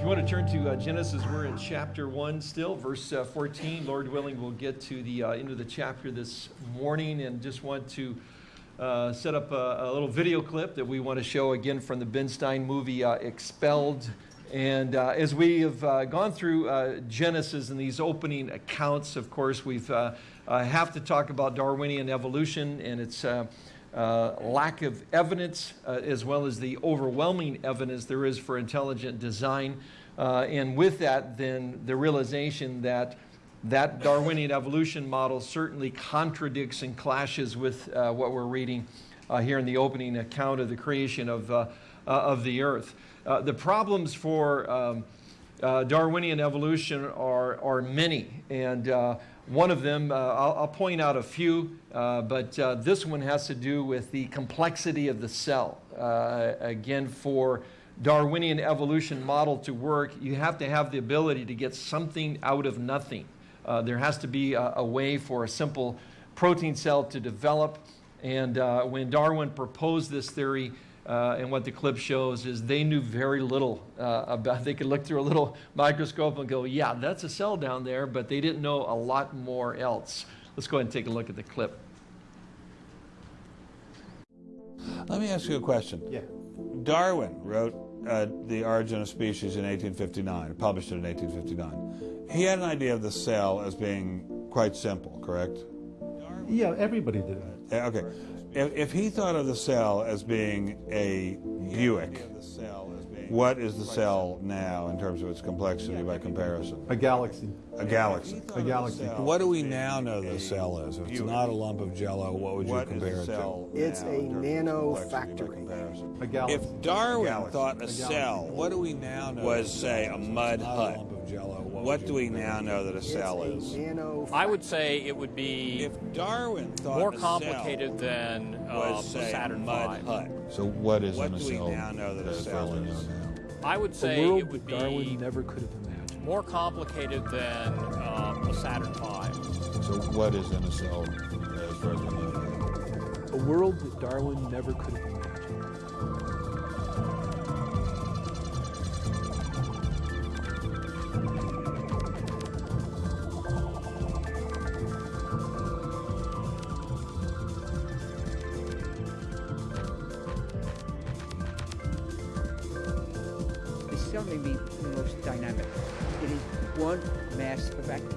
If you want to turn to uh, Genesis, we're in chapter 1 still, verse uh, 14. Lord willing, we'll get to the uh, end of the chapter this morning and just want to uh, set up a, a, little video clip that we want to show again from the Ben Stein movie uh, Expelled. And uh, as we have gone through Genesis and these opening accounts, of course, we've have to talk about Darwinian evolution and its uh, lack of evidence, uh, as well as the overwhelming evidence there is for intelligent design. Uh, and with that, then the realization that that Darwinian evolution model certainly contradicts and clashes with uh, what we're reading uh, here in the opening account of the creation of, of the earth. the problems for um, Darwinian evolution are, are many. And one of them, uh, I'll, I'll, point out a few, uh, but uh, this one has to do with the complexity of the cell. Uh, again, for Darwinian evolution model to work, you have to have the ability to get something out of nothing. Uh, there has to be a, a, way for a simple protein cell to develop. And uh, when Darwin proposed this theory, uh, and what the clip shows is they knew very little uh, about, they could look through a little microscope and go, yeah, that's a cell down there, but they didn't know a lot more else. Let's go ahead and take a look at the clip. Let me ask you a question. Yeah. Darwin wrote uh, The Origin of Species in 1859, published it in 1859. He had an idea of the cell as being quite simple, correct? Yeah, everybody did. Okay. If, if he thought of the cell as being a Buick, what is the cell now in terms of its complexity by comparison? A galaxy. A galaxy. A galaxy. What do we now know the cell is? If it's not a lump of jello, what would you compare it to? It's a nano factory. A galaxy. If Darwin thought a cell, what do we now know was, say, a mud hut? What do we now know that a cell is? I would say it would be if Darwin more complicated than uh, Saturn mud hut. So what is what in a cell? What do we now know that a cell is? I would say it would be Darwin never could have imagined. More complicated than um, a Saturn V. So what is in a cell as far as we know? A world that Darwin never could have imagined.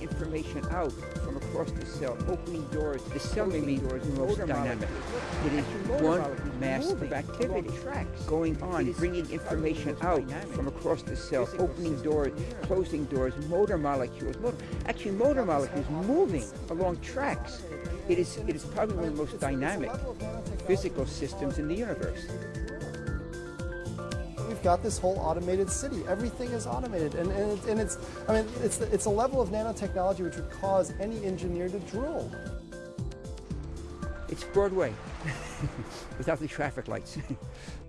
information out from across the cell, opening doors, the cell opening doors most dynamic. It is one mass of activity going on, bringing information out from across the cell, opening doors, closing doors, motor molecules. Actually, motor molecules moving along tracks. It is, it is probably one of the most dynamic physical systems in the universe got this whole automated city. Everything is automated, and, and, it, and it's, I mean, it's, it's a level of nanotechnology which would cause any engineer to drool. It's Broadway without the traffic lights.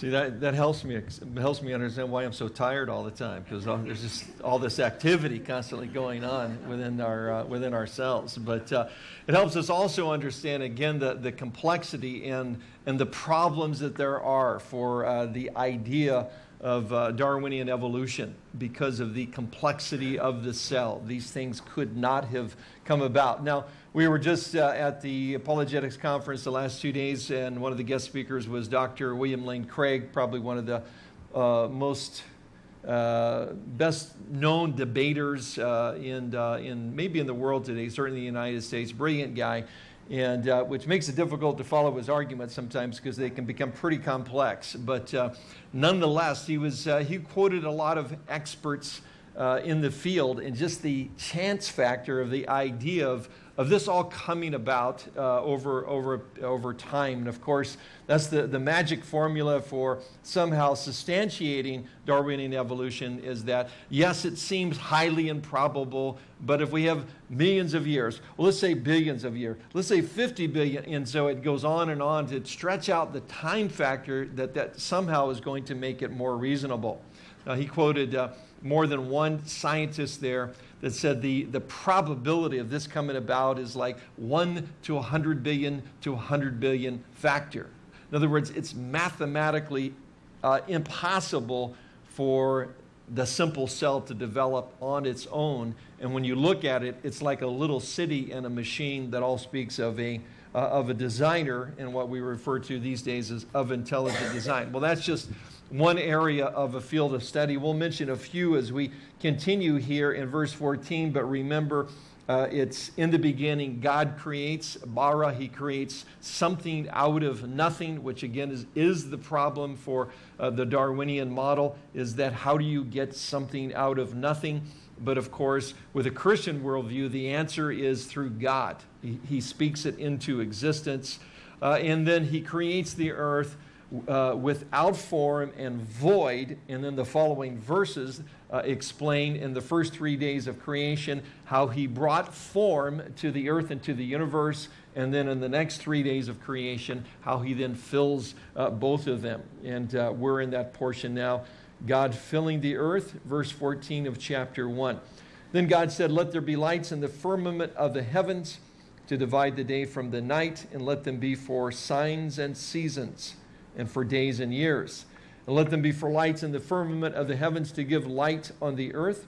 See, that, that helps me helps me understand why I'm so tired all the time because there's just all this activity constantly going on within our uh, within ourselves. But uh, it helps us also understand again the, the complexity and and the problems that there are for uh, the idea of uh, Darwinian evolution because of the complexity of the cell. These things could not have come about. Now, we were just uh, at the apologetics conference the last two days, and one of the guest speakers was Dr. William Lane Craig, probably one of the uh, most uh, best known debaters uh, in, uh, in maybe in the world today, certainly in the United States. Brilliant guy and uh, which makes it difficult to follow his arguments sometimes because they can become pretty complex. But nonetheless, he was he quoted a lot of experts in the field and just the chance factor of the idea of of this all coming about uh, over, over, over time. And of course, that's the, the magic formula for somehow substantiating Darwinian evolution is that, yes, it seems highly improbable, but if we have millions of years, well, let's say billions of years, let's say 50 billion, and so it goes on and on to stretch out the time factor that that somehow is going to make it more reasonable. Now, he quoted uh, more than one scientist there that said the, the probability of this coming about is like 1 to 100 billion to 100 billion factor. In other words, it's mathematically uh, impossible for the simple cell to develop on its own. And when you look at it, it's like a little city and a machine that all speaks of a, uh, of a designer and what we refer to these days as of intelligent design. Well, that's just one area of a field of study. We'll mention a few as we continue here in verse 14, but remember, uh, it's in the beginning, God creates, bara, he creates something out of nothing, which again is, is the problem for uh, the Darwinian model, is that how do you get something out of nothing? But of course, with a Christian worldview, the answer is through God. He, he speaks it into existence, uh, and then he creates the earth uh, without form and void. And then the following verses uh, explain in the first three days of creation how he brought form to the earth and to the universe. And then in the next three days of creation, how he then fills uh, both of them. And uh, we're in that portion now. God filling the earth, verse 14 of chapter 1. Then God said, Let there be lights in the firmament of the heavens to divide the day from the night, and let them be for signs and seasons and for days and years. And let them be for lights in the firmament of the heavens to give light on the earth.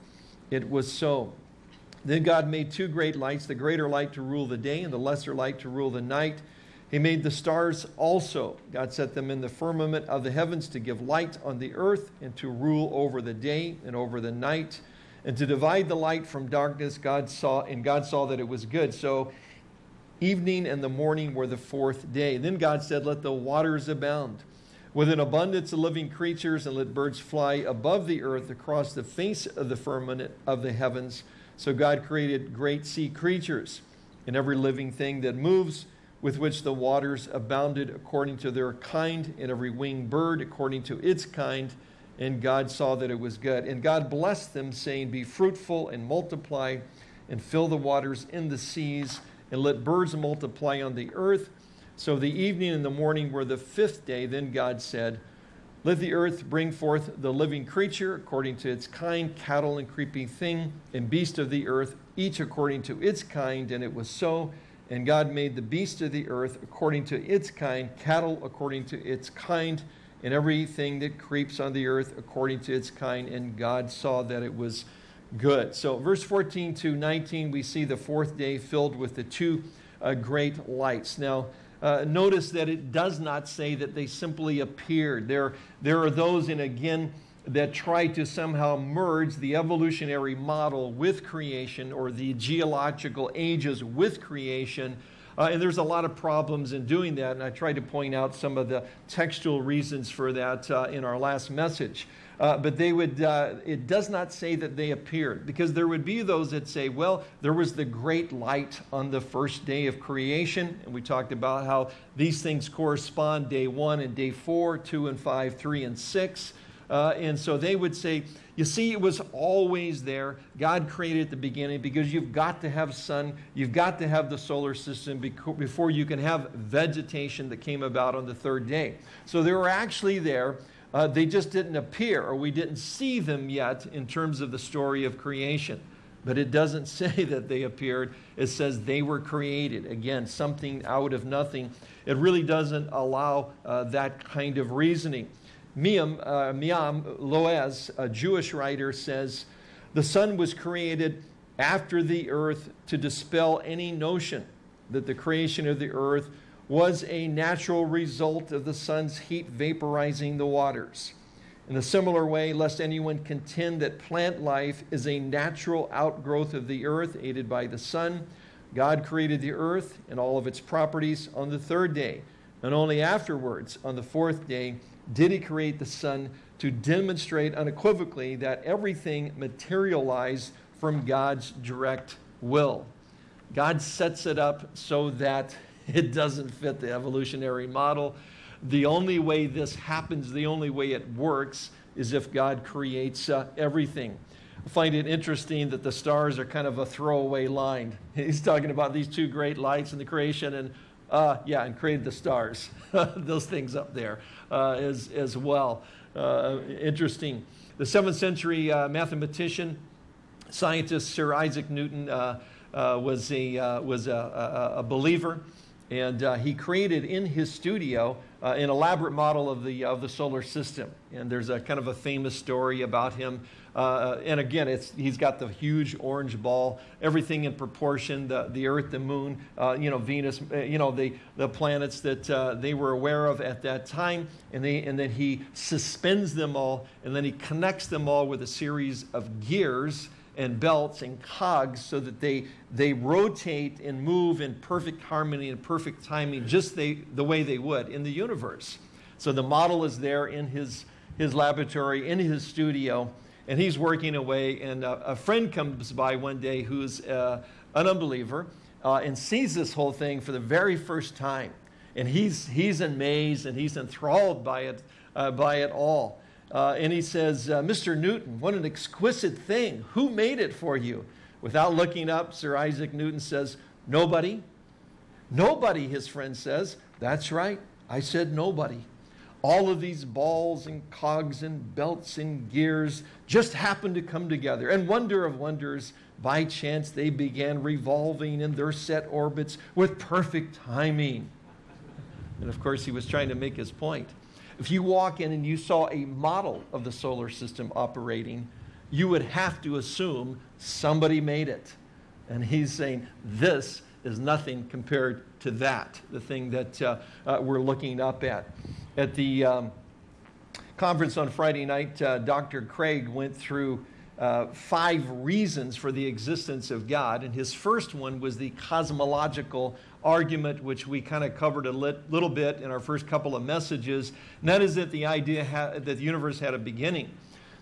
It was so. Then God made two great lights, the greater light to rule the day and the lesser light to rule the night. He made the stars also. God set them in the firmament of the heavens to give light on the earth and to rule over the day and over the night and to divide the light from darkness. God saw, and God saw that it was good. So Evening and the morning were the fourth day. Then God said, Let the waters abound with an abundance of living creatures, and let birds fly above the earth across the face of the firmament of the heavens. So God created great sea creatures and every living thing that moves, with which the waters abounded according to their kind, and every winged bird according to its kind. And God saw that it was good. And God blessed them, saying, Be fruitful and multiply, and fill the waters in the seas and let birds multiply on the earth. So the evening and the morning were the fifth day. Then God said, Let the earth bring forth the living creature according to its kind, cattle and creeping thing, and beast of the earth, each according to its kind. And it was so. And God made the beast of the earth according to its kind, cattle according to its kind, and everything that creeps on the earth according to its kind. And God saw that it was good. So, verse 14 to 19, we see the fourth day filled with the two uh, great lights. Now, uh, notice that it does not say that they simply appeared. There, there are those, and again, that try to somehow merge the evolutionary model with creation or the geological ages with creation. Uh, and there's a lot of problems in doing that, and I tried to point out some of the textual reasons for that uh, in our last message. Uh, but they would, uh, it does not say that they appeared because there would be those that say, well, there was the great light on the first day of creation. And we talked about how these things correspond day one and day four, two and five, three and six. Uh, and so they would say, you see, it was always there. God created at the beginning because you've got to have sun, you've got to have the solar system before you can have vegetation that came about on the third day. So they were actually there. Uh, they just didn't appear, or we didn't see them yet in terms of the story of creation. But it doesn't say that they appeared. It says they were created. Again, something out of nothing. It really doesn't allow uh, that kind of reasoning. Me'am, uh, Me'am Lo'ez, a Jewish writer, says the sun was created after the earth to dispel any notion that the creation of the earth was a natural result of the sun's heat vaporizing the waters. In a similar way, lest anyone contend that plant life is a natural outgrowth of the earth aided by the sun, God created the earth and all of its properties on the third day. And only afterwards, on the fourth day, did he create the sun to demonstrate unequivocally that everything materialized from God's direct will. God sets it up so that It doesn't fit the evolutionary model. The only way this happens, the only way it works, is if God creates uh, everything. I find it interesting that the stars are kind of a throwaway line. He's talking about these two great lights in the creation, and uh, yeah, and created the stars, those things up there uh, as, as well. Uh, interesting. The seventh century uh, mathematician scientist Sir Isaac Newton uh, uh, was, a, was a, a, a believer, and uh, he created in his studio uh, an elaborate model of the, of the solar system. And there's a kind of a famous story about him. Uh, and again, it's, he's got the huge orange ball, everything in proportion, the, the Earth, the Moon, uh, you know, Venus, uh, you know, the, the planets that uh, they were aware of at that time. And, they, and then he suspends them all, and then he connects them all with a series of gears and belts and cogs so that they, they rotate and move in perfect harmony and perfect timing, just they, the way they would in the universe. So the model is there in his, his laboratory, in his studio, and he's working away. And a, a friend comes by one day who's uh, an unbeliever uh, and sees this whole thing for the very first time. And he's, he's amazed and he's enthralled by it, uh, by it all. Uh, and he says, uh, Mr. Newton, what an exquisite thing. Who made it for you? Without looking up, Sir Isaac Newton says, Nobody. Nobody, his friend says. That's right. I said nobody. All of these balls and cogs and belts and gears just happened to come together. And wonder of wonders, by chance, they began revolving in their set orbits with perfect timing. And of course, he was trying to make his point. If you walk in and you saw a model of the solar system operating, you would have to assume somebody made it. And he's saying this is nothing compared to that, the thing that uh, uh, we're looking up at. At the um, conference on Friday night, uh, Dr. Craig went through uh, five reasons for the existence of God. And his first one was the cosmological argument, which we kind of covered a lit, little bit in our first couple of messages. And that is that the idea that the universe had a beginning.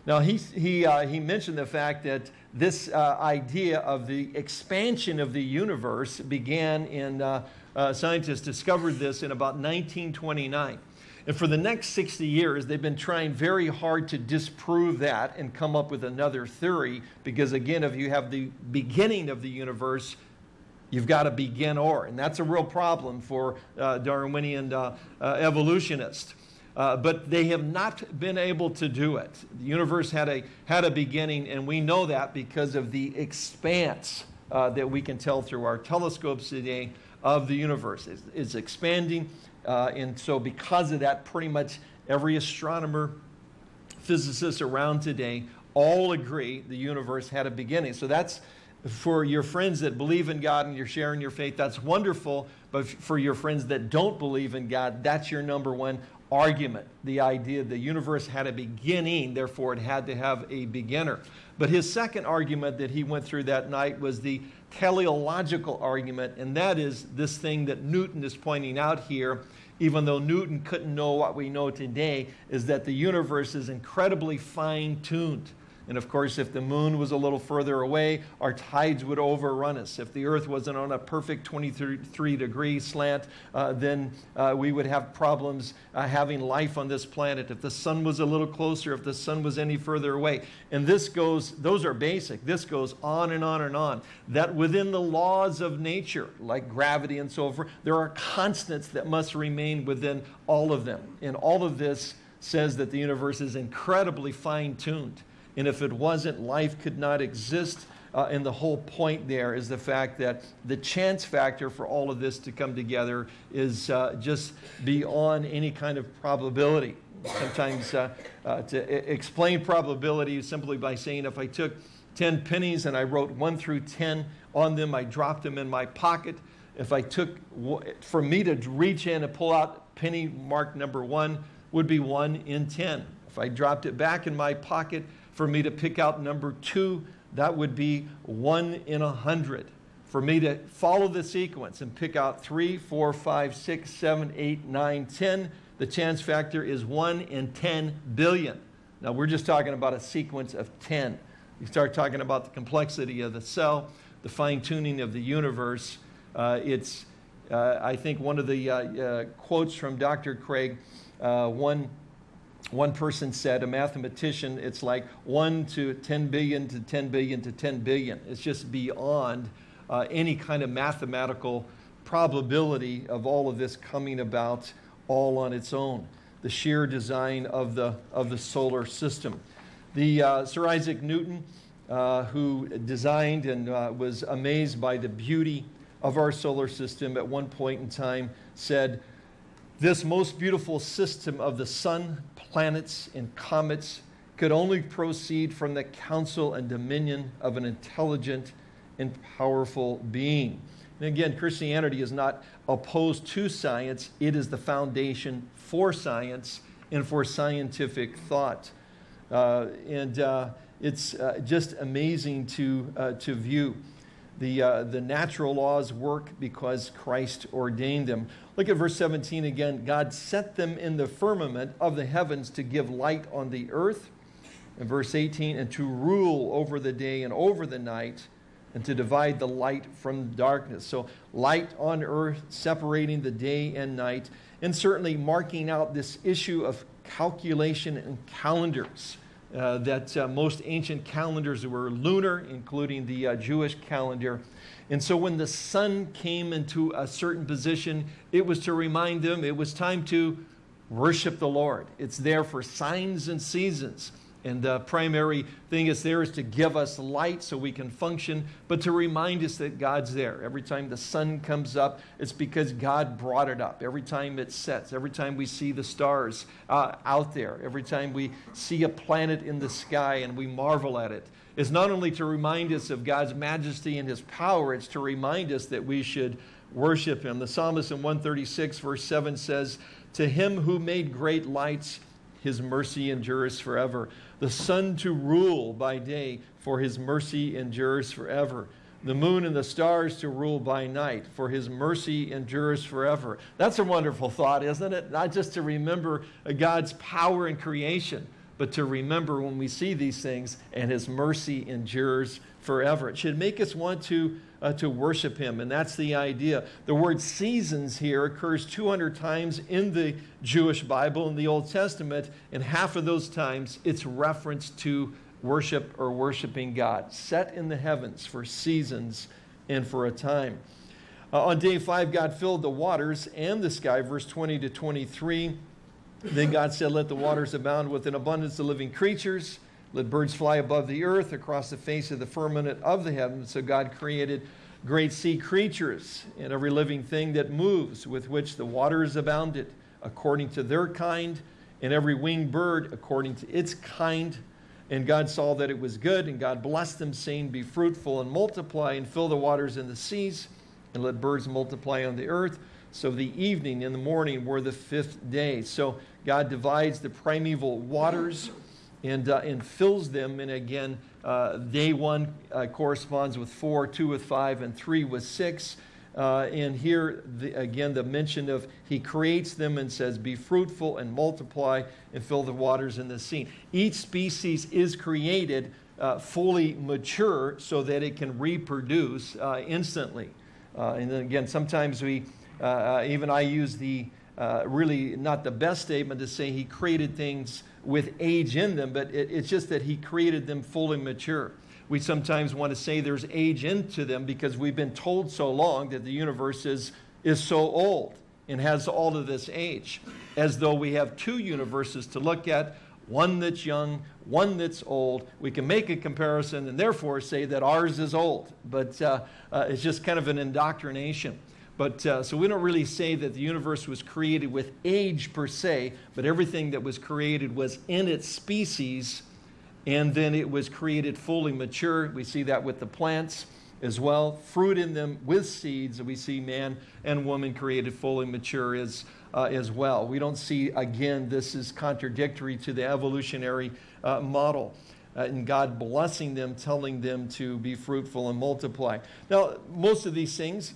Now, he, he, uh, he mentioned the fact that this uh, idea of the expansion of the universe began in, uh, uh scientists discovered this in about 1929. And for the next 60 years, they've been trying very hard to disprove that and come up with another theory. Because again, if you have the beginning of the universe, you've got to begin or, And that's a real problem for uh, Darwinian uh, uh, evolutionists. Uh, but they have not been able to do it. The universe had a, had a beginning, and we know that because of the expanse uh, that we can tell through our telescopes today of the universe. It's, it's expanding, uh, and so because of that, pretty much every astronomer, physicist around today all agree the universe had a beginning. So that's for your friends that believe in God and you're sharing your faith, that's wonderful. But for your friends that don't believe in God, that's your number one argument. The idea the universe had a beginning, therefore it had to have a beginner. But his second argument that he went through that night was the teleological argument, and that is this thing that Newton is pointing out here, even though Newton couldn't know what we know today, is that the universe is incredibly fine tuned. And of course, if the moon was a little further away, our tides would overrun us. If the earth wasn't on a perfect 23 degree slant, uh, then uh, we would have problems uh, having life on this planet. If the sun was a little closer, if the sun was any further away. And this goes, those are basic. This goes on and on and on. That within the laws of nature, like gravity and so forth, there are constants that must remain within all of them. And all of this says that the universe is incredibly fine tuned. And if it wasn't, life could not exist. Uh, and the whole point there is the fact that the chance factor for all of this to come together is uh, just beyond any kind of probability. Sometimes uh, uh to explain probability simply by saying if I took 10 pennies and I wrote 1 through 10 on them, I dropped them in my pocket. If I took, for me to reach in and pull out penny mark number 1 would be 1 in 10. If I dropped it back in my pocket, for me to pick out number two, that would be one in a hundred. For me to follow the sequence and pick out three, four, five, six, seven, eight, nine, ten, the chance factor is one in 10 billion. Now we're just talking about a sequence of 10. You start talking about the complexity of the cell, the fine tuning of the universe. Uh, it's, uh, I think, one of the uh, uh quotes from Dr. Craig, uh, one one person said, a mathematician, it's like 1 to 10 billion to 10 billion to 10 billion. It's just beyond uh, any kind of mathematical probability of all of this coming about all on its own. The sheer design of the, of the solar system. The, uh, Sir Isaac Newton, uh, who designed and uh, was amazed by the beauty of our solar system at one point in time, said, This most beautiful system of the sun, planets, and comets could only proceed from the counsel and dominion of an intelligent and powerful being. And again, Christianity is not opposed to science, it is the foundation for science and for scientific thought. Uh, and uh, it's uh, just amazing to, uh, to view. The, uh, the natural laws work because Christ ordained them. Look at verse 17 again. God set them in the firmament of the heavens to give light on the earth. In verse 18, and to rule over the day and over the night, and to divide the light from darkness. So, light on earth, separating the day and night, and certainly marking out this issue of calculation and calendars. Uh, that uh, most ancient calendars were lunar, including the uh, Jewish calendar. And so when the sun came into a certain position, it was to remind them it was time to worship the Lord. It's there for signs and seasons. And the primary thing is there is to give us light so we can function, but to remind us that God's there. Every time the sun comes up, it's because God brought it up. Every time it sets, every time we see the stars uh, out there, every time we see a planet in the sky and we marvel at it, it's not only to remind us of God's majesty and his power, it's to remind us that we should worship him. The psalmist in 136, verse 7 says, To him who made great lights, his mercy endures forever. The sun to rule by day, for his mercy endures forever. The moon and the stars to rule by night, for his mercy endures forever. That's a wonderful thought, isn't it? Not just to remember God's power in creation, but to remember when we see these things and his mercy endures forever. It should make us want to, uh, to worship him, and that's the idea. The word seasons here occurs 200 times in the Jewish Bible in the Old Testament, and half of those times it's reference to worship or worshiping God, set in the heavens for seasons and for a time. Uh, on day five, God filled the waters and the sky, verse 20 to 23. Then God said, Let the waters abound with an abundance of living creatures let birds fly above the earth across the face of the firmament of the heavens. So God created great sea creatures and every living thing that moves, with which the waters abounded, according to their kind, and every winged bird according to its kind. And God saw that it was good, and God blessed them, saying, Be fruitful and multiply, and fill the waters in the seas, and let birds multiply on the earth. So the evening and the morning were the fifth day. So God divides the primeval waters and, uh, and fills them. And again, uh, day one uh, corresponds with four, two with five, and three with six. Uh, and here, the, again, the mention of he creates them and says, Be fruitful and multiply and fill the waters in the sea. Each species is created uh, fully mature so that it can reproduce uh, instantly. and then again, sometimes we, even I use the really not the best statement to say he created things with age in them, but it, it's just that he created them fully mature. We sometimes want to say there's age into them because we've been told so long that the universe is, is so old and has all of this age, as though we have two universes to look at one that's young, one that's old. We can make a comparison and therefore say that ours is old, but uh, uh, it's just kind of an indoctrination. But uh, so we don't really say that the universe was created with age per se, but everything that was created was in its species, and then it was created fully mature. We see that with the plants as well. Fruit in them with seeds, And we see man and woman created fully mature as, uh, as well. We don't see, again, this is contradictory to the evolutionary uh, model. Uh, and God blessing them, telling them to be fruitful and multiply. Now, most of these things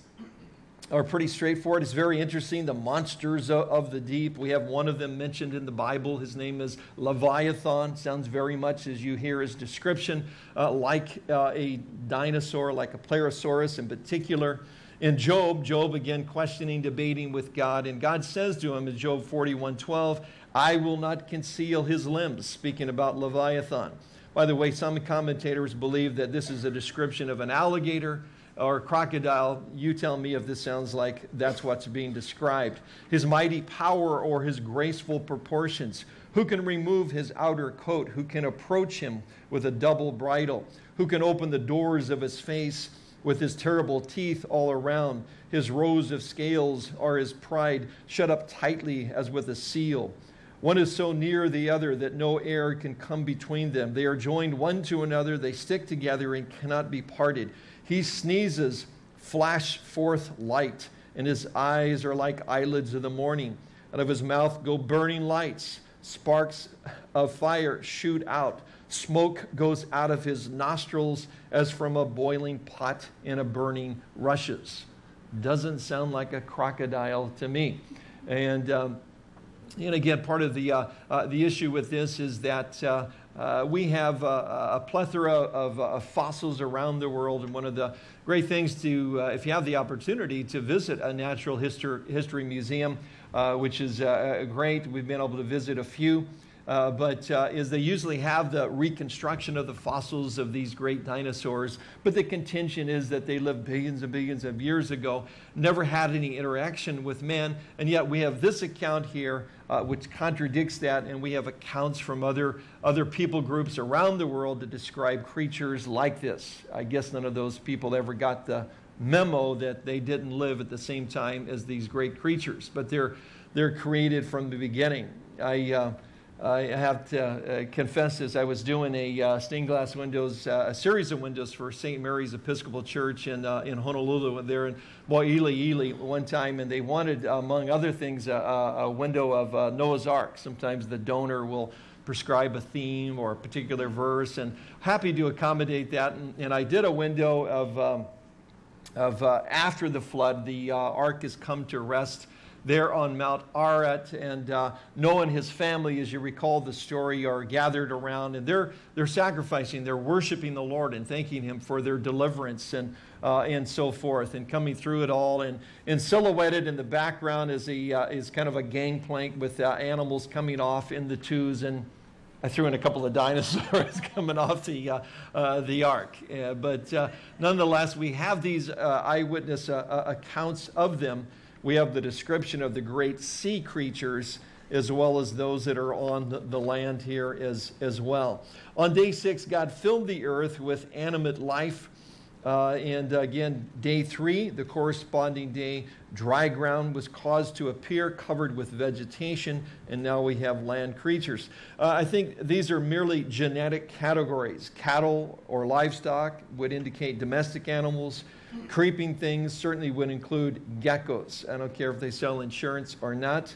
are pretty straightforward. It's very interesting. The monsters of the deep. We have one of them mentioned in the Bible. His name is Leviathan. Sounds very much as you hear his description, uh, like uh, a dinosaur, like a Plesiosaurus in particular. In Job, Job again questioning, debating with God, and God says to him in Job 41 12, I will not conceal his limbs, speaking about Leviathan. By the way, some commentators believe that this is a description of an alligator or crocodile, you tell me if this sounds like that's what's being described. His mighty power or his graceful proportions. Who can remove his outer coat? Who can approach him with a double bridle? Who can open the doors of his face with his terrible teeth all around? His rows of scales are his pride, shut up tightly as with a seal. One is so near the other that no air can come between them. They are joined one to another, they stick together and cannot be parted. He sneezes, flash forth light, and his eyes are like eyelids of the morning. Out of his mouth go burning lights, sparks of fire shoot out. Smoke goes out of his nostrils as from a boiling pot in a burning rushes. Doesn't sound like a crocodile to me. And um, and again, part of the, uh, uh, the issue with this is that uh, uh we have a, a plethora of, of, fossils around the world. And one of the great things to, uh, if you have the opportunity to visit a natural history, history museum, uh, which is great, we've been able to visit a few. Uh, but uh, is they usually have the reconstruction of the fossils of these great dinosaurs, but the contention is that they lived billions and billions of years ago, never had any interaction with man, and yet we have this account here uh, which contradicts that, and we have accounts from other, other people groups around the world that describe creatures like this. I guess none of those people ever got the memo that they didn't live at the same time as these great creatures, but they're, they're created from the beginning. I, uh, I have to uh, confess this. I was doing a uh, stained glass windows, uh, a series of windows for St. Mary's Episcopal Church in, uh, in Honolulu. There in Mo'iliili one time, and they wanted, among other things, a, a window of uh, Noah's Ark. Sometimes the donor will prescribe a theme or a particular verse, and happy to accommodate that. And, and I did a window of, um, of uh, after the flood, the ark has come to rest there on Mount Ararat. And uh, Noah and his family, as you recall the story, are gathered around and they're, they're sacrificing, they're worshiping the Lord and thanking Him for their deliverance and, uh, and so forth, and coming through it all. And, and silhouetted in the background is, a, uh, is kind of a gangplank with uh, animals coming off in the twos. And I threw in a couple of dinosaurs coming off the, uh, uh, the ark. Uh, but uh, nonetheless, we have these uh, eyewitness accounts of them we have the description of the great sea creatures as well as those that are on the land here as, as well. On day six, God filled the earth with animate life. Uh, and again, day three, the corresponding day, dry ground was caused to appear covered with vegetation, and now we have land creatures. Uh, I think these are merely genetic categories. Cattle or livestock would indicate domestic animals. Creeping things certainly would include geckos. I don't care if they sell insurance or not.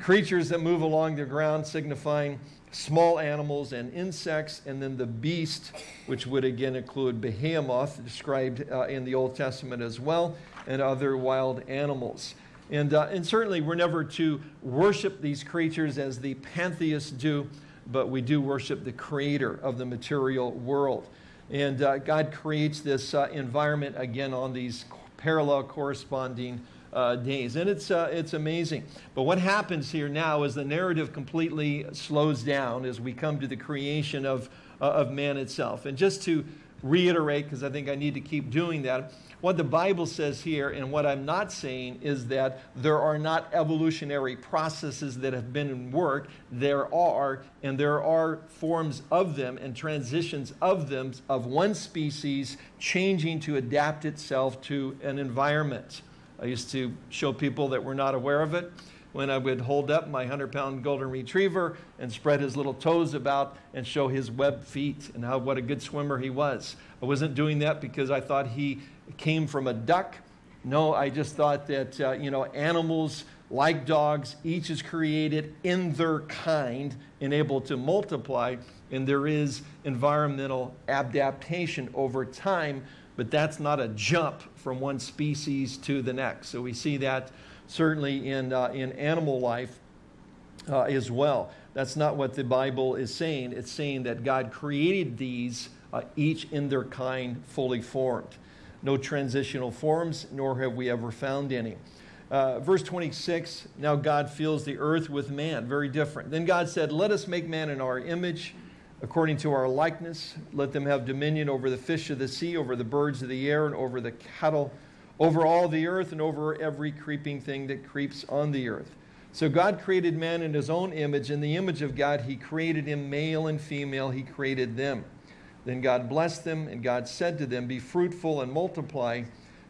Creatures that move along the ground signifying small animals and insects, and then the beast, which would again include behemoth, described uh, in the Old Testament as well, and other wild animals. And, uh, and certainly we're never to worship these creatures as the pantheists do, but we do worship the creator of the material world. And uh, God creates this uh, environment again on these parallel corresponding uh, days. And it's, uh, it's amazing. But what happens here now is the narrative completely slows down as we come to the creation of, uh, of man itself. And just to reiterate, because I think I need to keep doing that, what the Bible says here and what I'm not saying is that there are not evolutionary processes that have been in work. There are, and there are forms of them and transitions of them of one species changing to adapt itself to an environment. I used to show people that were not aware of it when I would hold up my 100 pound golden retriever and spread his little toes about and show his web feet and how what a good swimmer he was. I wasn't doing that because I thought he came from a duck. No, I just thought that, uh, you know, animals like dogs, each is created in their kind and able to multiply, and there is environmental adaptation over time, but that's not a jump from one species to the next. So we see that certainly in, uh, in animal life uh, as well. That's not what the Bible is saying. It's saying that God created these, uh, each in their kind, fully formed no transitional forms, nor have we ever found any. Uh, verse 26, now God fills the earth with man. Very different. Then God said, Let us make man in our image, according to our likeness. Let them have dominion over the fish of the sea, over the birds of the air, and over the cattle, over all the earth, and over every creeping thing that creeps on the earth. So God created man in his own image. In the image of God, he created him, male and female, he created them. Then God blessed them, and God said to them, Be fruitful and multiply,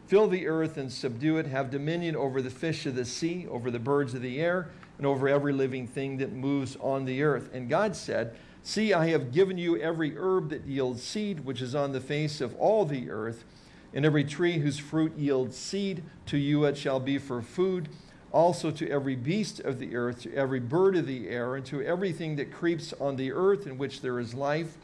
fill the earth and subdue it, have dominion over the fish of the sea, over the birds of the air, and over every living thing that moves on the earth. And God said, See, I have given you every herb that yields seed, which is on the face of all the earth, and every tree whose fruit yields seed, to you it shall be for food. Also to every beast of the earth, to every bird of the air, and to everything that creeps on the earth in which there is life.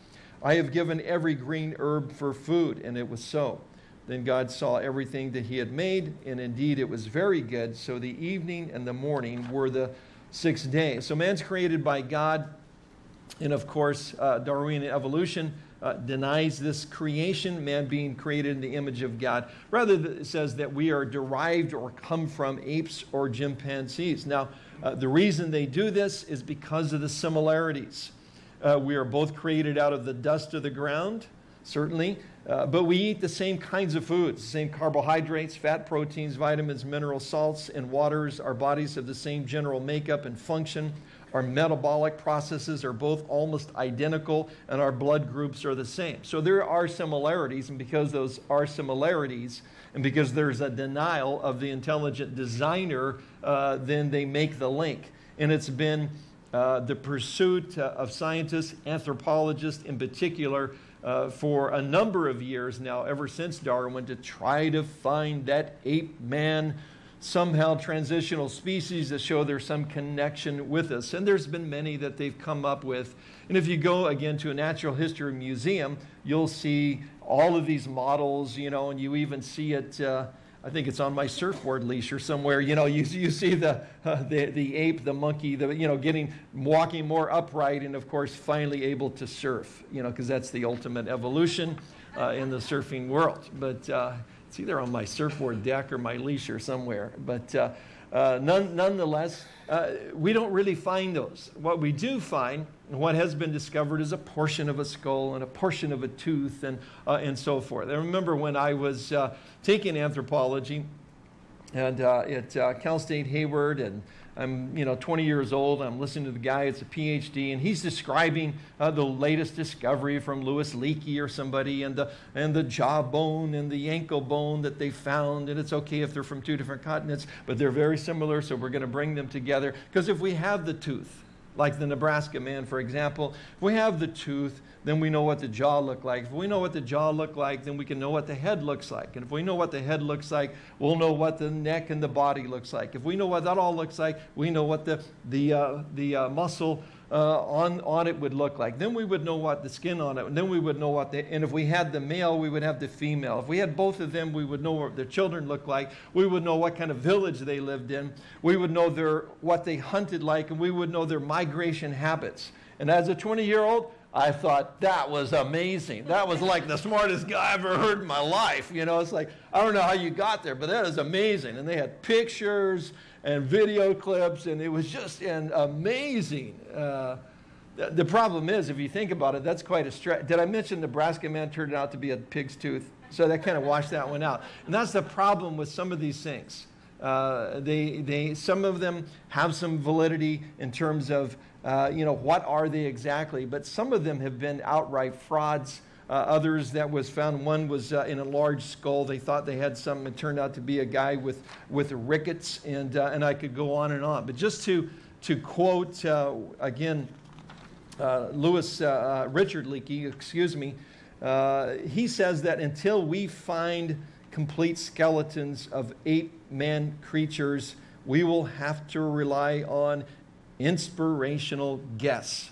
I have given every green herb for food, and it was so. Then God saw everything that he had made, and indeed it was very good. So the evening and the morning were the sixth day. So man's created by God and of course, uh, Darwinian evolution uh, denies this creation, man being created in the image of God. Rather, it says that we are derived or come from apes or chimpanzees. Now, uh, the reason they do this is because of the similarities. Uh, we are both created out of the dust of the ground, certainly, uh, but we eat the same kinds of foods, the same carbohydrates, fat, proteins, vitamins, minerals, salts, and waters. Our bodies have the same general makeup and function. Our metabolic processes are both almost identical, and our blood groups are the same. So there are similarities, and because those are similarities, and because there's a denial of the intelligent designer, uh, then they make the link. And it's been uh, the pursuit uh, of scientists, anthropologists in particular, uh, for a number of years now, ever since Darwin, to try to find that ape man somehow transitional species that show there's some connection with us. And there's been many that they've come up with. And if you go again to a natural history museum, you'll see all of these models, you know, and you even see it. Uh, I think it's on my surfboard leash or somewhere. You know, you, you see the, uh, the, the ape, the monkey, the, you know, getting, walking more upright and, of course, finally able to surf, you know, because that's the ultimate evolution uh, in the surfing world. But uh, it's either on my surfboard deck or my leash or somewhere. But uh, none, nonetheless, uh, we don't really find those. What we do find, what has been discovered, is a portion of a skull and a portion of a tooth and, uh, and so forth. I remember when I was uh, taking anthropology and uh, at Cal State Hayward and I'm, you know, 20 years old. I'm listening to the guy. It's a PhD, and he's describing uh, the latest discovery from Louis Leakey or somebody, and the and the jawbone and the ankle bone that they found. And it's okay if they're from two different continents, but they're very similar. So we're going to bring them together because if we have the tooth, like the Nebraska man, for example, if we have the tooth, then we know what the jaw looked like. If we know what the jaw looked like, then we can know what the head looks like. And if we know what the head looks like, we'll know what the neck and the body looks like. If we know what that all looks like, we know what the, the, uh, the uh, muscle uh, on, on it would look like. Then we would know what the skin on it, and then we would know what the, and if we had the male, we would have the female. If we had both of them, we would know what their children looked like. We would know what kind of village they lived in. We would know their, what they hunted like, and we would know their migration habits. And as a 20 year old, I thought that was amazing. That was like the smartest guy I ever heard in my life. You know, it's like, I don't know how you got there, but that is amazing. And they had pictures and video clips, and it was just an amazing. Uh, the problem is, if you think about it, that's quite a stretch. Did I mention Nebraska man turned out to be a pig's tooth? So that kind of washed that one out. And that's the problem with some of these things. Uh, they, they, some of them have some validity in terms of uh, you know, what are they exactly? But some of them have been outright frauds. Uh, others that was found, one was uh, in a large skull. They thought they had some. It turned out to be a guy with, with rickets, and, uh, and I could go on and on. But just to, to quote uh, again, Louis Richard Leakey, excuse me, he says that until we find complete skeletons of ape man creatures, we will have to rely on inspirational guess.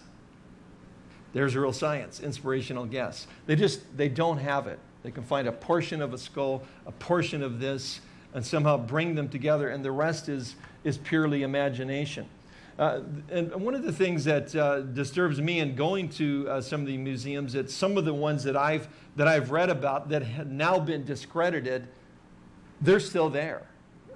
There's real science, inspirational guess. They just, they don't have it. They can find a portion of a skull, a portion of this, and somehow bring them together, and the rest is, is purely imagination. Uh, and one of the things that uh, disturbs me in going to uh, some of the museums, that some of the ones that I've, that I've read about that have now been discredited, they're still there.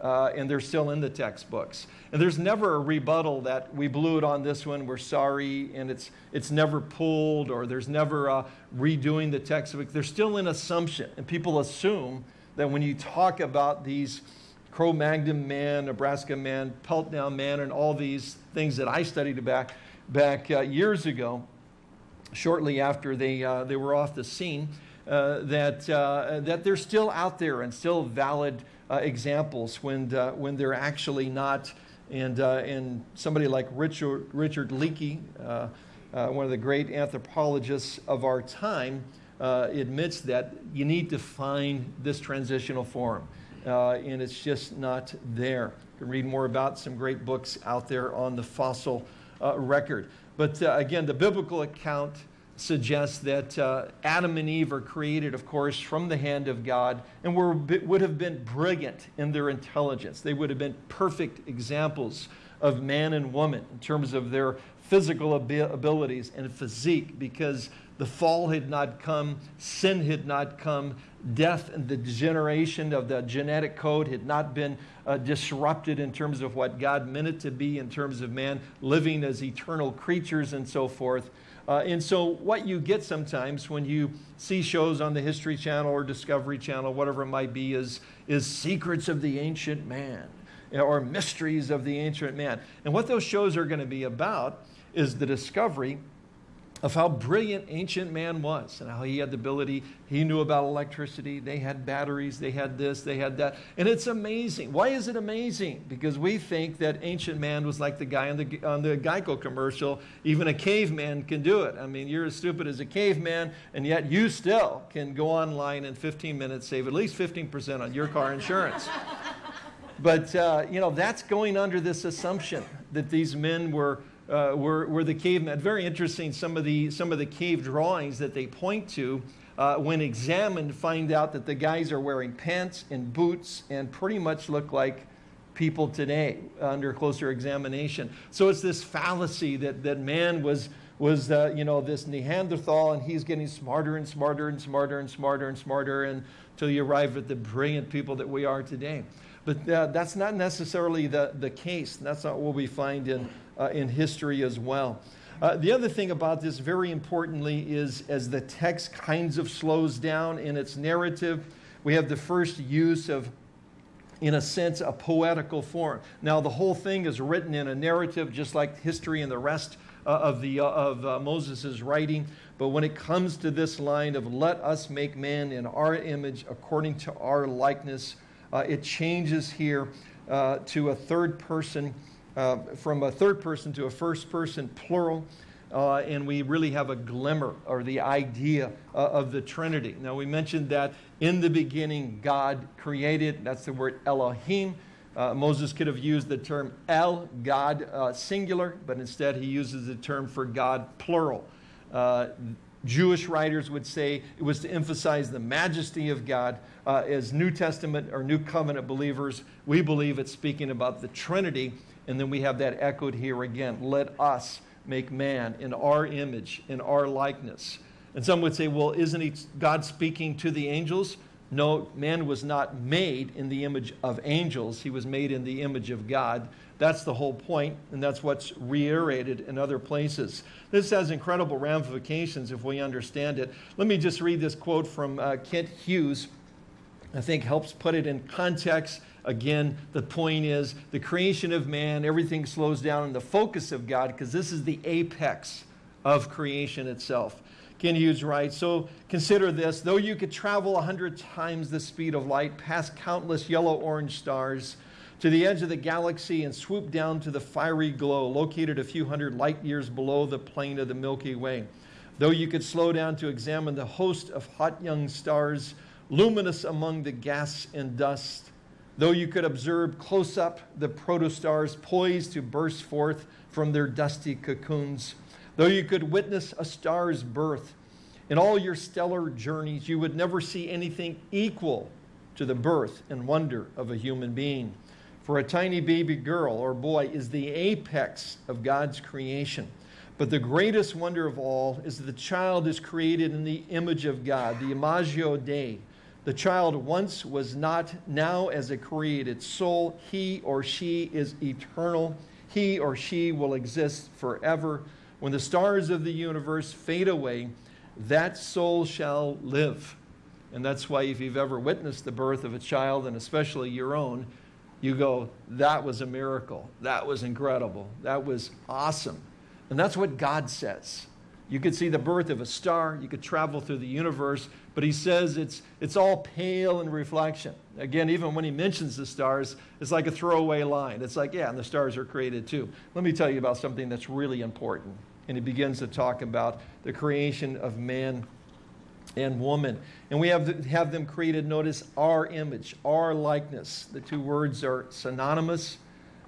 Uh, and they're still in the textbooks. And there's never a rebuttal that we blew it on this one, we're sorry, and it's, it's never pulled, or there's never redoing the textbook. There's still an assumption, and people assume that when you talk about these Cro-Magnon man, Nebraska man, Piltdown man, and all these things that I studied back, back uh, years ago, shortly after they, uh, they were off the scene, uh, that, uh, that they're still out there and still valid uh, examples when, uh, when they're actually not. And, uh, and somebody like Richard, Richard Leakey, uh, uh, one of the great anthropologists of our time, admits that you need to find this transitional form. And it's just not there. You can read more about some great books out there on the fossil record. But again, the biblical account suggests that uh, Adam and Eve are created, of course, from the hand of God and were, would have been brilliant in their intelligence. They would have been perfect examples of man and woman in terms of their physical abilities and physique because the fall had not come, sin had not come, death and the degeneration of the genetic code had not been uh, disrupted in terms of what God meant it to be in terms of man living as eternal creatures and so forth. Uh, and so what you get sometimes when you see shows on the History Channel or Discovery Channel, whatever it might be, is, is secrets of the ancient man or mysteries of the ancient man. And what those shows are going to be about is the discovery of how brilliant ancient man was and how he had the ability, he knew about electricity, they had batteries, they had this, they had that. And it's amazing. Why is it amazing? Because we think that ancient man was like the guy on the, on the Geico commercial, even a caveman can do it. I mean, you're as stupid as a caveman, and yet you still can go online in 15 minutes, save at least 15% on your car insurance. but, uh, you know, that's going under this assumption that these men were uh, were, were the cavemen. Very interesting, some of, the, some of the cave drawings that they point to, uh, when examined, find out that the guys are wearing pants and boots and pretty much look like people today under closer examination. So it's this fallacy that, that man was, was uh, you know, this Neanderthal and he's getting smarter and smarter and smarter and smarter and smarter until you arrive at the brilliant people that we are today. But uh, that's not necessarily the, the case. That's not what we find in uh, in history as well. Uh, the other thing about this, very importantly, is as the text kinds of slows down in its narrative, we have the first use of, in a sense, a poetical form. Now, the whole thing is written in a narrative, just like history and the rest uh, of, the, uh, of uh, Moses' writing. But when it comes to this line of, let us make man in our image according to our likeness, uh, it changes here to a third person uh, from a third person to a first person plural. Uh, and we really have a glimmer or the idea uh, of the Trinity. Now, we mentioned that in the beginning, God created, that's the word Elohim. Uh, Moses could have used the term El, God uh, singular, but instead he uses the term for God plural. Uh, Jewish writers would say it was to emphasize the majesty of God. as New Testament or New Covenant believers, we believe it's speaking about the Trinity and then we have that echoed here again. Let us make man in our image, in our likeness. And some would say, well, isn't he, God speaking to the angels? No, man was not made in the image of angels. He was made in the image of God. That's the whole point, and that's what's reiterated in other places. This has incredible ramifications if we understand it. Let me just read this quote from uh, Kent Hughes. I think helps put it in context Again, the point is the creation of man, everything slows down in the focus of God because this is the apex of creation itself. Kent Hughes writes, so consider this, though you could travel a hundred times the speed of light past countless yellow-orange stars to the edge of the galaxy and swoop down to the fiery glow located a few hundred light years below the plane of the Milky Way. Though you could slow down to examine the host of hot young stars, luminous among the gas and dust, Though you could observe close up the protostars poised to burst forth from their dusty cocoons, though you could witness a star's birth, in all your stellar journeys, you would never see anything equal to the birth and wonder of a human being. For a tiny baby girl or boy is the apex of God's creation. But the greatest wonder of all is that the child is created in the image of God, the Imago Dei, The child once was not, now as a created soul, he or she is eternal. He or she will exist forever. When the stars of the universe fade away, that soul shall live. And that's why, if you've ever witnessed the birth of a child, and especially your own, you go, that was a miracle. That was incredible. That was awesome. And that's what God says. You could see the birth of a star, you could travel through the universe, but he says it's, it's all pale in reflection. Again, even when he mentions the stars, it's like a throwaway line. It's like, yeah, and the stars are created too. Let me tell you about something that's really important. And he begins to talk about the creation of man and woman. And we have, have them created, notice, our image, our likeness. The two words are synonymous,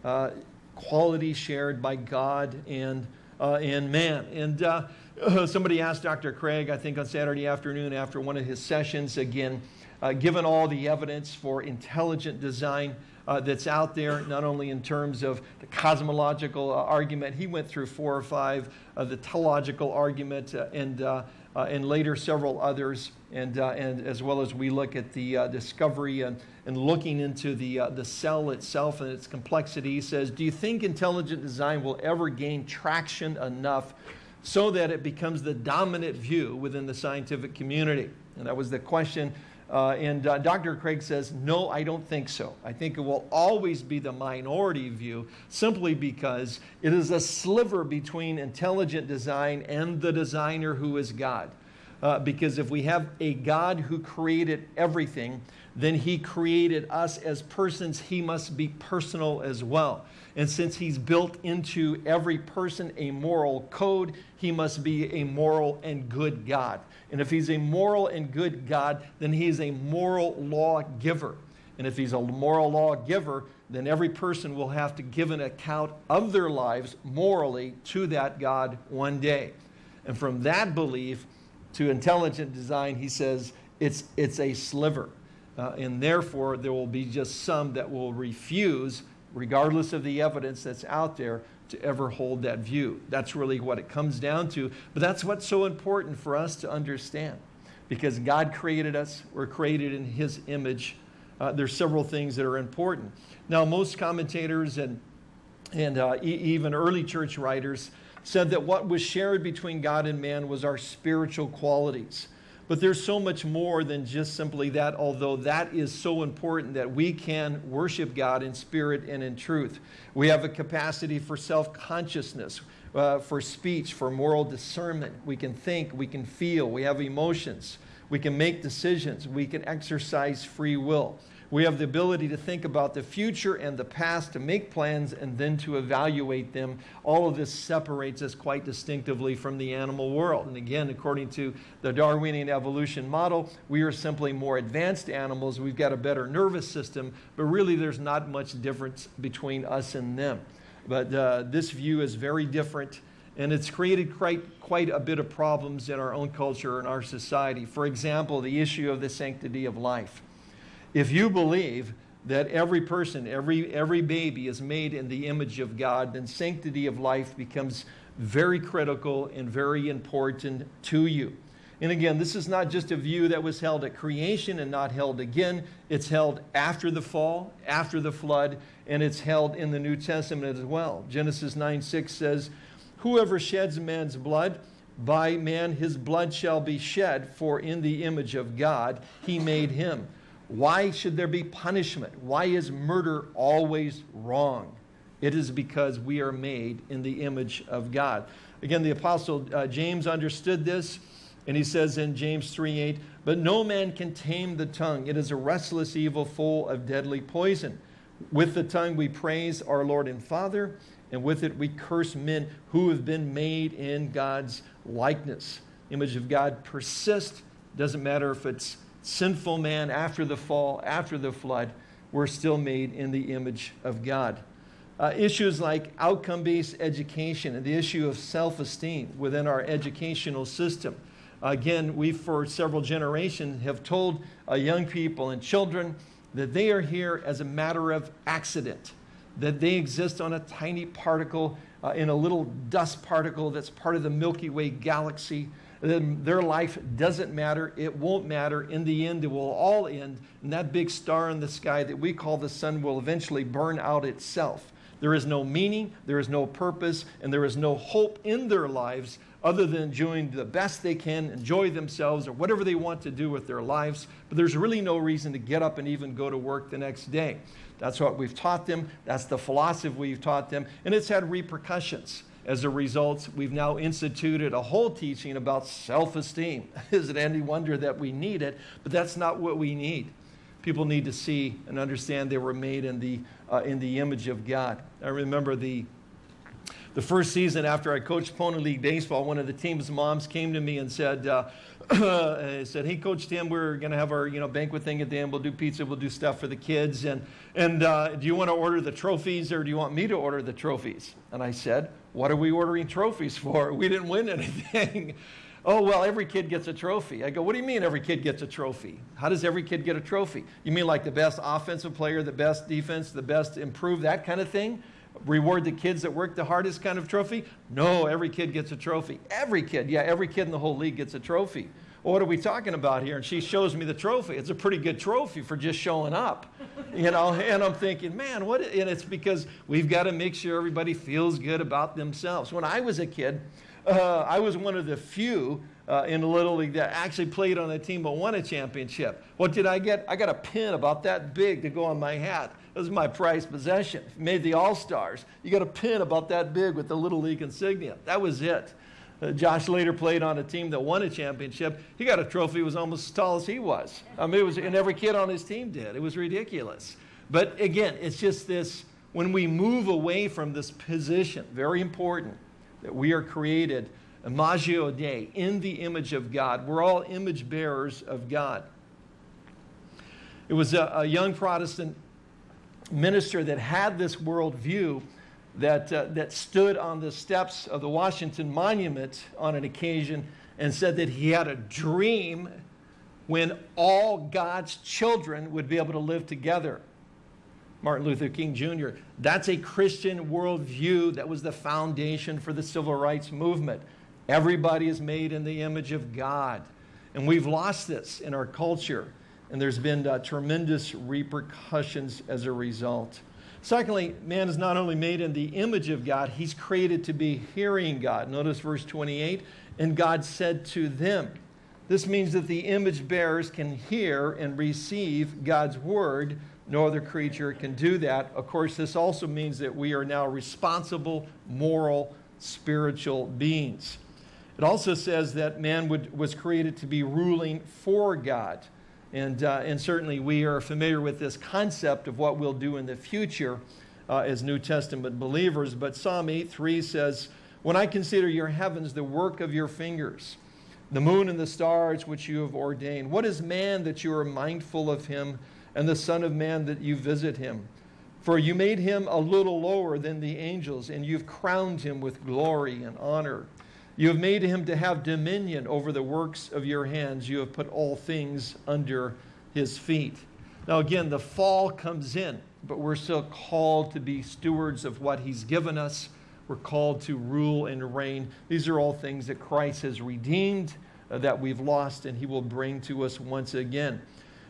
uh, quality shared by God and, uh, and man. And uh, somebody asked Dr. Craig, I think on Saturday afternoon after one of his sessions, again, uh, given all the evidence for intelligent design uh, that's out there, not only in terms of the cosmological uh, argument, he went through four or five, the teleological argument, and uh, and later several others, and, uh, and as well as we look at the uh, discovery and, and looking into the, the cell itself and its complexity, he says, do you think intelligent design will ever gain traction enough so that it becomes the dominant view within the scientific community? And that was the question uh, and uh, Dr. Craig says, no, I don't think so. I think it will always be the minority view simply because it is a sliver between intelligent design and the designer who is God. Uh, because if we have a God who created everything, then he created us as persons. He must be personal as well. And since he's built into every person a moral code, he must be a moral and good God. And if he's a moral and good God, then he's a moral law giver. And if he's a moral law giver, then every person will have to give an account of their lives morally to that God one day. And from that belief to intelligent design, he says it's, it's a sliver. Uh, and therefore, there will be just some that will refuse, regardless of the evidence that's out there, to ever hold that view. That's really what it comes down to. But that's what's so important for us to understand. Because God created us, we're created in His image. Uh, there's several things that are important. Now, most commentators and, and uh, e even early church writers said that what was shared between God and man was our spiritual qualities. But there's so much more than just simply that, although that is so important that we can worship God in spirit and in truth. We have a capacity for self consciousness, uh, for speech, for moral discernment. We can think, we can feel, we have emotions, we can make decisions, we can exercise free will. We have the ability to think about the future and the past, to make plans and then to evaluate them. All of this separates us quite distinctively from the animal world. And again, according to the Darwinian evolution model, we are simply more advanced animals. We've got a better nervous system, but really there's not much difference between us and them. But uh, this view is very different and it's created quite, quite a bit of problems in our own culture and our society. For example, the issue of the sanctity of life. If you believe that every person, every, every baby is made in the image of God, then sanctity of life becomes very critical and very important to you. And again, this is not just a view that was held at creation and not held again. It's held after the fall, after the flood, and it's held in the New Testament as well. Genesis 9 6 says, Whoever sheds man's blood, by man his blood shall be shed, for in the image of God he made him. Why should there be punishment? Why is murder always wrong? It is because we are made in the image of God. Again, the Apostle uh, James understood this, and he says in James 3 8, But no man can tame the tongue. It is a restless evil full of deadly poison. With the tongue we praise our Lord and Father, and with it we curse men who have been made in God's likeness. Image of God persists. Doesn't matter if it's sinful man after the fall, after the flood, we're still made in the image of God. Uh, issues like outcome based education and the issue of self esteem within our educational system. Again, we for several generations have told uh, young people and children that they are here as a matter of accident, that they exist on a tiny particle, uh, in a little dust particle that's part of the Milky Way galaxy, their life doesn't matter. It won't matter. In the end, it will all end. And that big star in the sky that we call the sun will eventually burn out itself. There is no meaning, there is no purpose, and there is no hope in their lives other than doing the best they can, enjoy themselves, or whatever they want to do with their lives. But there's really no reason to get up and even go to work the next day. That's what we've taught them. That's the philosophy we've taught them. And it's had repercussions. As a result, we've now instituted a whole teaching about self esteem. Is it any wonder that we need it? But that's not what we need. People need to see and understand they were made in the, uh, in the image of God. I remember the the first season after I coached Pony League Baseball, one of the team's moms came to me and said, uh, said, hey, Coach Tim, we're going to have our you know, banquet thing at the end. We'll do pizza. We'll do stuff for the kids. And, and uh, do you want to order the trophies or do you want me to order the trophies? And I said, what are we ordering trophies for? We didn't win anything. oh, well, every kid gets a trophy. I go, what do you mean every kid gets a trophy? How does every kid get a trophy? You mean like the best offensive player, the best defense, the best improved, that kind of thing? reward the kids that work the hardest kind of trophy? No, every kid gets a trophy. Every kid, yeah, every kid in the whole league gets a trophy. What are we talking about here? And she shows me the trophy. It's a pretty good trophy for just showing up, you know. And I'm thinking, man, what? And it's because we've got to make sure everybody feels good about themselves. When I was a kid, uh, I was one of the few uh, in the Little League that actually played on a team but won a championship. What did I get? I got a pin about that big to go on my hat. It was my prized possession. Made the All Stars. You got a pin about that big with the Little League insignia. That was it. Uh, Josh later played on a team that won a championship. He got a trophy was almost as tall as he was. I mean, it was, and every kid on his team did. It was ridiculous. But again, it's just this when we move away from this position, very important that we are created imago Dei, in the image of God. We're all image bearers of God. It was a, a young Protestant minister that had this worldview that, uh, that stood on the steps of the Washington Monument on an occasion and said that he had a dream when all God's children would be able to live together. Martin Luther King Jr. That's a Christian worldview that was the foundation for the civil rights movement. Everybody is made in the image of God. And we've lost this in our culture and there's been uh, tremendous repercussions as a result. Secondly, man is not only made in the image of God, he's created to be hearing God. Notice verse 28 and God said to them. This means that the image bearers can hear and receive God's word. No other creature can do that. Of course, this also means that we are now responsible, moral, spiritual beings. It also says that man would, was created to be ruling for God. And, uh, and certainly we are familiar with this concept of what we'll do in the future uh, as New Testament believers. But Psalm 8.3 says, When I consider your heavens, the work of your fingers, the moon and the stars which you have ordained, what is man that you are mindful of him, and the Son of Man that you visit him? For you made him a little lower than the angels, and you've crowned him with glory and honor. You have made him to have dominion over the works of your hands. You have put all things under his feet. Now, again, the fall comes in, but we're still called to be stewards of what he's given us. We're called to rule and reign. These are all things that Christ has redeemed, uh, that we've lost, and he will bring to us once again.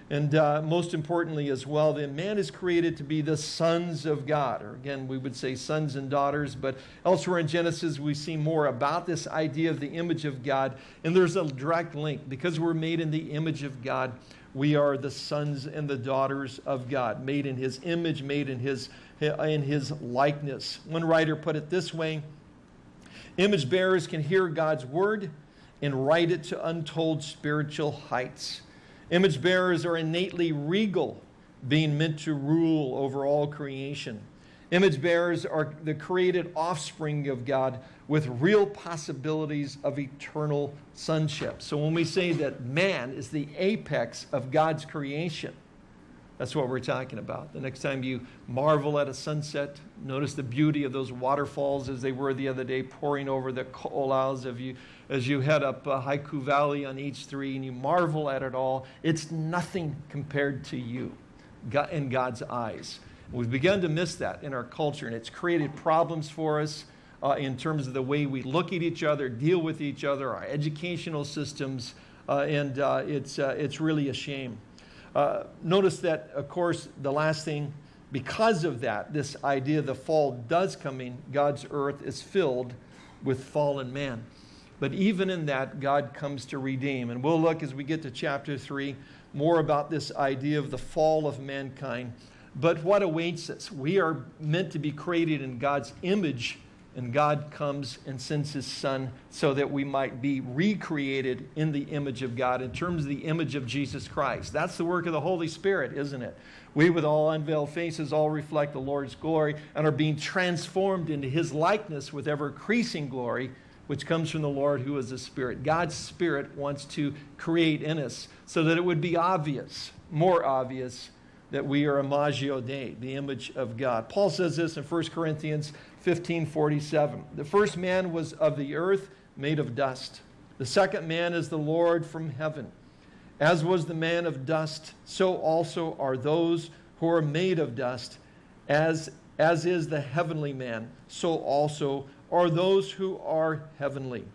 And uh, most importantly, as well, then man is created to be the sons of God. Or again, we would say sons and daughters, but elsewhere in Genesis, we see more about this idea of the image of God. And there's a direct link. Because we're made in the image of God, we are the sons and the daughters of God, made in his image, made in his, in his likeness. One writer put it this way Image bearers can hear God's word and write it to untold spiritual heights. Image bearers are innately regal, being meant to rule over all creation. Image bearers are the created offspring of God with real possibilities of eternal sonship. So when we say that man is the apex of God's creation, that's what we're talking about. The next time you marvel at a sunset, notice the beauty of those waterfalls as they were the other day pouring over the Ko'olaus of you as you head up uh, Haiku Valley on H3 and you marvel at it all. It's nothing compared to you in God's eyes. We've begun to miss that in our culture, and it's created problems for us. uh, in terms of the way we look at each other, deal with each other, our educational systems, uh, and uh, it's, uh, it's really a shame. Uh, notice that, of course, the last thing, because of that, this idea the fall does come in, God's earth is filled with fallen man. But even in that, God comes to redeem. And we'll look as we get to chapter 3 more about this idea of the fall of mankind. But what awaits us? We are meant to be created in God's image, and God comes and sends his Son so that we might be recreated in the image of God, in terms of the image of Jesus Christ. That's the work of the Holy Spirit, isn't it? We, with all unveiled faces, all reflect the Lord's glory and are being transformed into his likeness with ever increasing glory which comes from the Lord who is the Spirit. God's Spirit wants to create in us so that it would be obvious, more obvious, that we are imago Dei, the image of God. Paul says this in 1 Corinthians 15 47. The first man was of the earth, made of dust. The second man is the Lord from heaven. As was the man of dust, so also are those who are made of dust. As, as is the heavenly man, so also are those who are heavenly.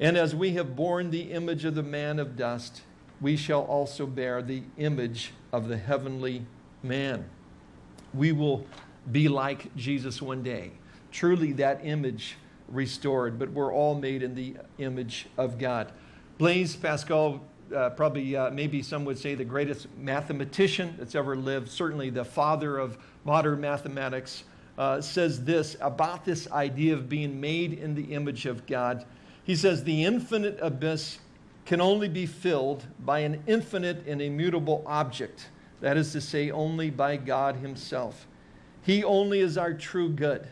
And as we have borne the image of the man of dust, we shall also bear the image of the heavenly man. We will be like Jesus one day. Truly, that image restored, but we're all made in the image of God. Blaise Pascal, uh, probably, uh, maybe some would say the greatest mathematician that's ever lived, certainly the father of modern mathematics uh, says this about this idea of being made in the image of God. He says, The infinite abyss can only be filled by an infinite and immutable object. That is to say, only by God Himself. He only is our true good.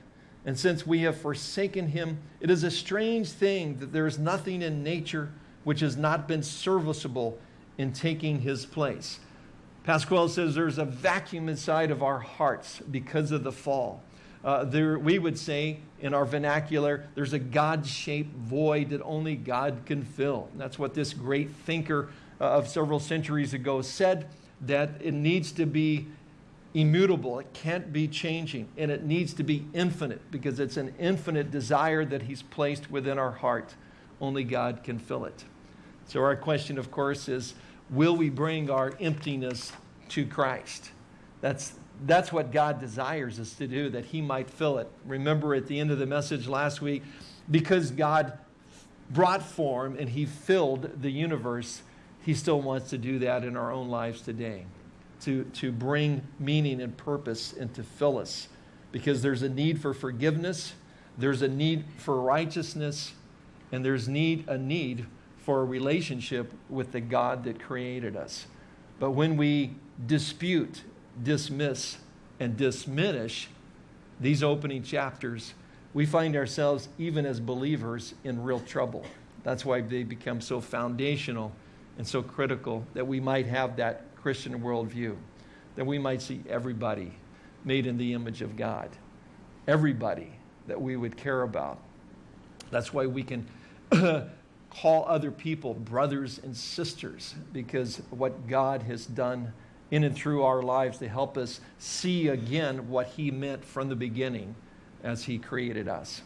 And since we have forsaken Him, it is a strange thing that there is nothing in nature which has not been serviceable in taking His place. Pascal says there's a vacuum inside of our hearts because of the fall uh, there, we would say in our vernacular, there's a God shaped void that only God can fill. And that's what this great thinker uh, of several centuries ago said that it needs to be immutable, it can't be changing, and it needs to be infinite because it's an infinite desire that He's placed within our heart. Only God can fill it. So, our question, of course, is will we bring our emptiness to Christ? That's, that's what God desires us to do, that He might fill it. Remember at the end of the message last week, because God brought form and He filled the universe, He still wants to do that in our own lives today, to, to bring meaning and purpose and to fill us. Because there's a need for forgiveness, there's a need for righteousness, and there's need, a need for a relationship with the God that created us. But when we dispute dismiss and diminish these opening chapters, we find ourselves, even as believers, in real trouble. That's why they become so foundational and so critical that we might have that Christian worldview, that we might see everybody made in the image of God, everybody that we would care about. That's why we can call other people brothers and sisters, because what God has done in and through our lives to help us see again what He meant from the beginning as He created us.